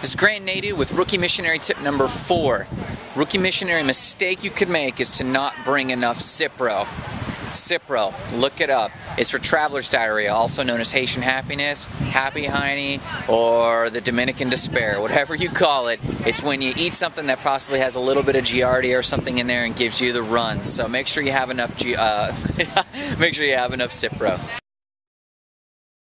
This is Grant Nadu with Rookie Missionary tip number four. Rookie Missionary mistake you could make is to not bring enough Cipro. Cipro, look it up. It's for traveler's diarrhea, also known as Haitian happiness, happy hiney, or the Dominican despair, whatever you call it. It's when you eat something that possibly has a little bit of Giardia or something in there and gives you the runs. So make sure you have enough, G uh, make sure you have enough Cipro.